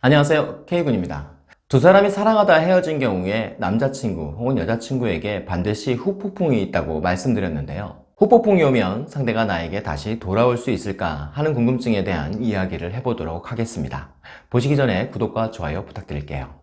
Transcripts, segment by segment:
안녕하세요. K군입니다. 두 사람이 사랑하다 헤어진 경우에 남자친구 혹은 여자친구에게 반드시 후폭풍이 있다고 말씀드렸는데요. 후폭풍이 오면 상대가 나에게 다시 돌아올 수 있을까 하는 궁금증에 대한 이야기를 해보도록 하겠습니다. 보시기 전에 구독과 좋아요 부탁드릴게요.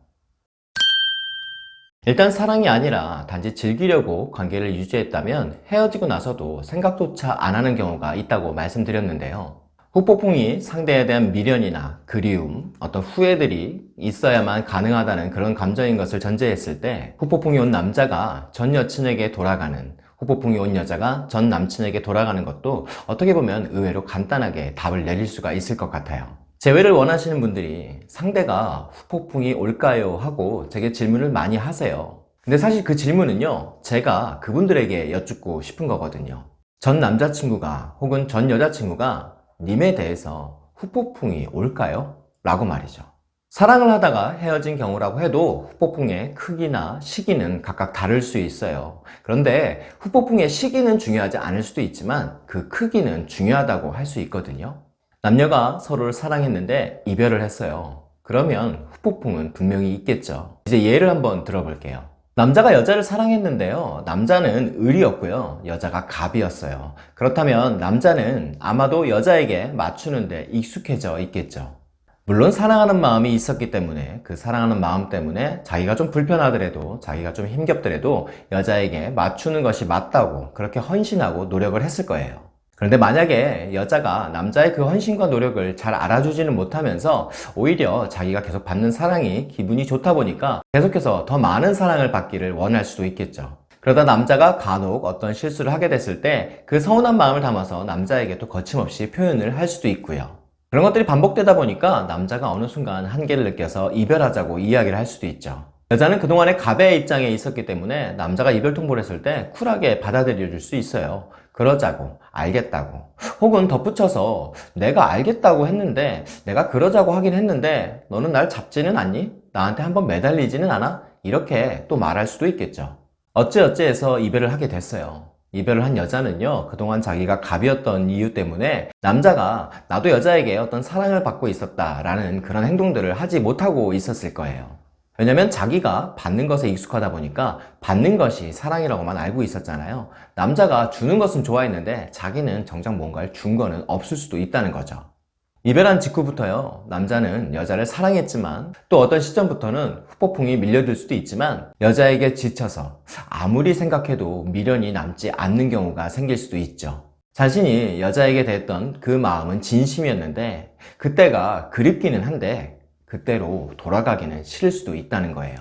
일단 사랑이 아니라 단지 즐기려고 관계를 유지했다면 헤어지고 나서도 생각조차 안 하는 경우가 있다고 말씀드렸는데요 후폭풍이 상대에 대한 미련이나 그리움, 어떤 후회들이 있어야만 가능하다는 그런 감정인 것을 전제했을 때 후폭풍이 온 남자가 전 여친에게 돌아가는 후폭풍이 온 여자가 전 남친에게 돌아가는 것도 어떻게 보면 의외로 간단하게 답을 내릴 수가 있을 것 같아요. 재회를 원하시는 분들이 상대가 후폭풍이 올까요? 하고 제게 질문을 많이 하세요. 근데 사실 그 질문은요 제가 그분들에게 여쭙고 싶은 거거든요. 전 남자친구가 혹은 전 여자친구가 님에 대해서 후폭풍이 올까요? 라고 말이죠. 사랑을 하다가 헤어진 경우라고 해도 후폭풍의 크기나 시기는 각각 다를 수 있어요. 그런데 후폭풍의 시기는 중요하지 않을 수도 있지만 그 크기는 중요하다고 할 수 있거든요. 남녀가 서로를 사랑했는데 이별을 했어요. 그러면 후폭풍은 분명히 있겠죠. 이제 예를 한번 들어볼게요 남자가 여자를 사랑했는데요. 남자는 을이었고요. 여자가 갑이었어요. 그렇다면 남자는 아마도 여자에게 맞추는데 익숙해져 있겠죠. 물론 사랑하는 마음이 있었기 때문에 그 사랑하는 마음 때문에 자기가 좀 불편하더라도 자기가 좀 힘겹더라도 여자에게 맞추는 것이 맞다고 그렇게 헌신하고 노력을 했을 거예요 그런데 만약에 여자가 남자의 그 헌신과 노력을 잘 알아주지는 못하면서 오히려 자기가 계속 받는 사랑이 기분이 좋다 보니까 계속해서 더 많은 사랑을 받기를 원할 수도 있겠죠. 그러다 남자가 간혹 어떤 실수를 하게 됐을 때 그 서운한 마음을 담아서 남자에게 또 거침없이 표현을 할 수도 있고요. 그런 것들이 반복되다 보니까 남자가 어느 순간 한계를 느껴서 이별하자고 이야기를 할 수도 있죠. 여자는 그동안에 갑의 입장에 있었기 때문에 남자가 이별 통보를 했을 때 쿨하게 받아들여 줄 수 있어요 그러자고 알겠다고 혹은 덧붙여서 내가 알겠다고 했는데 내가 그러자고 하긴 했는데 너는 날 잡지는 않니? 나한테 한번 매달리지는 않아? 이렇게 또 말할 수도 있겠죠 어찌어찌 해서 이별을 하게 됐어요 이별을 한 여자는요 그동안 자기가 갑이었던 이유 때문에 남자가 나도 여자에게 어떤 사랑을 받고 있었다 라는 그런 행동들을 하지 못하고 있었을 거예요 왜냐면 자기가 받는 것에 익숙하다 보니까 받는 것이 사랑이라고만 알고 있었잖아요. 남자가 주는 것은 좋아했는데 자기는 정작 뭔가를 준 거는 없을 수도 있다는 거죠. 이별한 직후부터요 남자는 여자를 사랑했지만 또 어떤 시점부터는 후폭풍이 밀려들 수도 있지만 여자에게 지쳐서 아무리 생각해도 미련이 남지 않는 경우가 생길 수도 있죠. 자신이 여자에게 대했던 그 마음은 진심이었는데 그때가 그립기는 한데 그때로 돌아가기는 싫을 수도 있다는 거예요.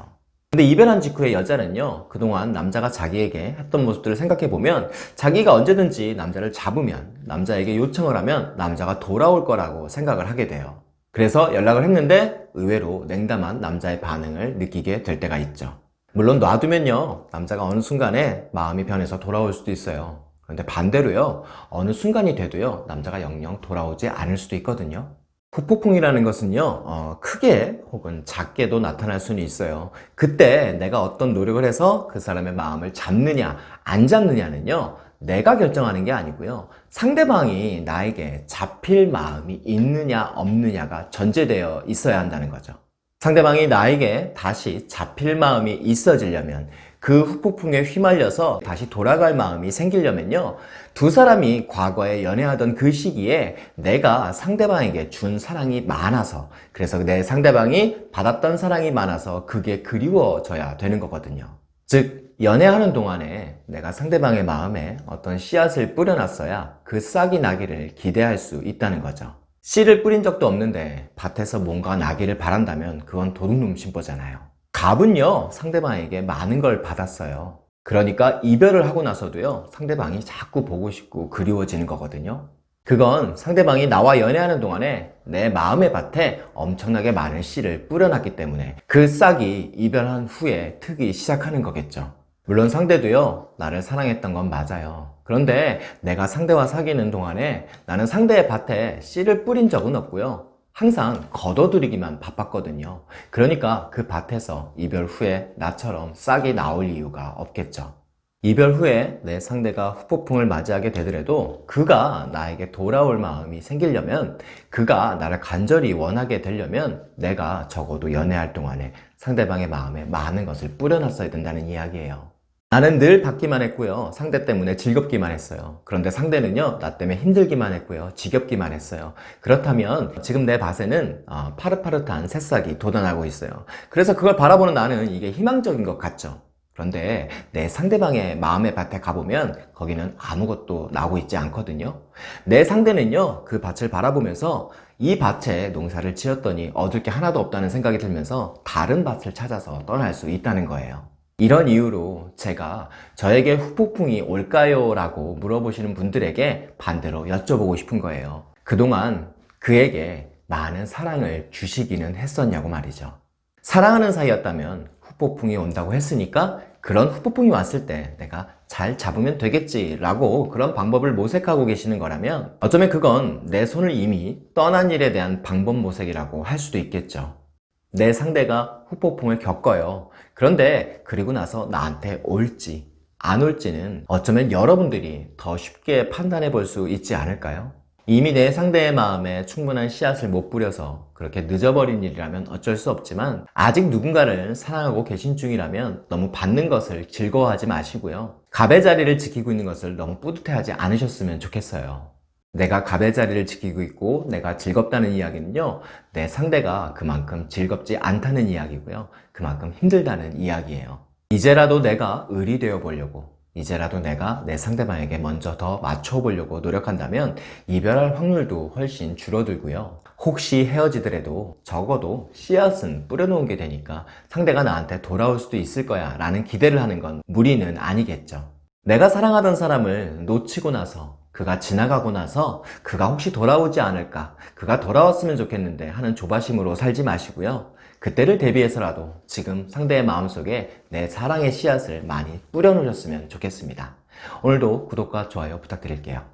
근데 이별한 직후에 여자는요 그동안 남자가 자기에게 했던 모습들을 생각해보면 자기가 언제든지 남자를 잡으면 남자에게 요청을 하면 남자가 돌아올 거라고 생각을 하게 돼요. 그래서 연락을 했는데 의외로 냉담한 남자의 반응을 느끼게 될 때가 있죠. 물론 놔두면요 남자가 어느 순간에 마음이 변해서 돌아올 수도 있어요. 그런데 반대로요 어느 순간이 돼도요 남자가 영영 돌아오지 않을 수도 있거든요 후폭풍이라는 것은요 어, 크게 혹은 작게도 나타날 수는 있어요. 그때 내가 어떤 노력을 해서 그 사람의 마음을 잡느냐 안 잡느냐는요 내가 결정하는 게 아니고요. 상대방이 나에게 잡힐 마음이 있느냐 없느냐가 전제되어 있어야 한다는 거죠. 상대방이 나에게 다시 잡힐 마음이 있어지려면 그 후폭풍에 휘말려서 다시 돌아갈 마음이 생기려면요 두 사람이 과거에 연애하던 그 시기에 내가 상대방에게 준 사랑이 많아서 그래서 내 상대방이 받았던 사랑이 많아서 그게 그리워져야 되는 거거든요. 즉 연애하는 동안에 내가 상대방의 마음에 어떤 씨앗을 뿌려놨어야 그 싹이 나기를 기대할 수 있다는 거죠. 씨를 뿌린 적도 없는데 밭에서 뭔가 나기를 바란다면 그건 도둑놈 심보잖아요 갑은요 상대방에게 많은 걸 받았어요. 그러니까 이별을 하고 나서도요 상대방이 자꾸 보고 싶고 그리워지는 거거든요. 그건 상대방이 나와 연애하는 동안에 내 마음의 밭에 엄청나게 많은 씨를 뿌려놨기 때문에 그 싹이 이별한 후에 트기 시작하는 거겠죠. 물론 상대도요 나를 사랑했던 건 맞아요. 그런데 내가 상대와 사귀는 동안에 나는 상대의 밭에 씨를 뿌린 적은 없고요 항상 걷어들이기만 바빴거든요 그러니까 그 밭에서 이별 후에 나처럼 싹이 나올 이유가 없겠죠 이별 후에 내 상대가 후폭풍을 맞이하게 되더라도 그가 나에게 돌아올 마음이 생기려면 그가 나를 간절히 원하게 되려면 내가 적어도 연애할 동안에 상대방의 마음에 많은 것을 뿌려놨어야 된다는 이야기예요. 나는 늘 받기만 했고요. 상대 때문에 즐겁기만 했어요. 그런데 상대는요, 나 때문에 힘들기만 했고요. 지겹기만 했어요. 그렇다면 지금 내 밭에는 어, 파릇파릇한 새싹이 돋아나고 있어요. 그래서 그걸 바라보는 나는 이게 희망적인 것 같죠. 그런데 내 상대방의 마음의 밭에 가보면 거기는 아무것도 나오고 있지 않거든요. 내 상대는요, 그 밭을 바라보면서 이 밭에 농사를 지었더니 얻을 게 하나도 없다는 생각이 들면서 다른 밭을 찾아서 떠날 수 있다는 거예요. 이런 이유로 제가 저에게 후폭풍이 올까요? 라고 물어보시는 분들에게 반대로 여쭤보고 싶은 거예요. 그동안 그에게 많은 사랑을 주시기는 했었냐고 말이죠. 사랑하는 사이였다면 후폭풍이 온다고 했으니까 그런 후폭풍이 왔을 때 내가 잘 잡으면 되겠지 라고 그런 방법을 모색하고 계시는 거라면 어쩌면 그건 내 손을 이미 떠난 일에 대한 방법 모색이라고 할 수도 있겠죠. 내 상대가 후폭풍을 겪어요. 그런데 그리고 나서 나한테 올지 안 올지는 어쩌면 여러분들이 더 쉽게 판단해 볼 수 있지 않을까요? 이미 내 상대의 마음에 충분한 씨앗을 못 뿌려서 그렇게 늦어버린 일이라면 어쩔 수 없지만 아직 누군가를 사랑하고 계신 중이라면 너무 받는 것을 즐거워하지 마시고요. 갑의 자리를 지키고 있는 것을 너무 뿌듯해하지 않으셨으면 좋겠어요. 내가 갑의 자리를 지키고 있고 내가 즐겁다는 이야기는요 내 상대가 그만큼 즐겁지 않다는 이야기고요. 그만큼 힘들다는 이야기예요. 이제라도 내가 을이 되어 보려고 이제라도 내가 내 상대방에게 먼저 더 맞춰 보려고 노력한다면 이별할 확률도 훨씬 줄어들고요. 혹시 헤어지더라도 적어도 씨앗은 뿌려놓은 게 되니까 상대가 나한테 돌아올 수도 있을 거야 라는 기대를 하는 건 무리는 아니겠죠. 내가 사랑하던 사람을 놓치고 나서 그가 지나가고 나서 그가 혹시 돌아오지 않을까? 그가 돌아왔으면 좋겠는데 하는 조바심으로 살지 마시고요. 그때를 대비해서라도 지금 상대의 마음속에 내 사랑의 씨앗을 많이 뿌려놓으셨으면 좋겠습니다. 오늘도 구독과 좋아요 부탁드릴게요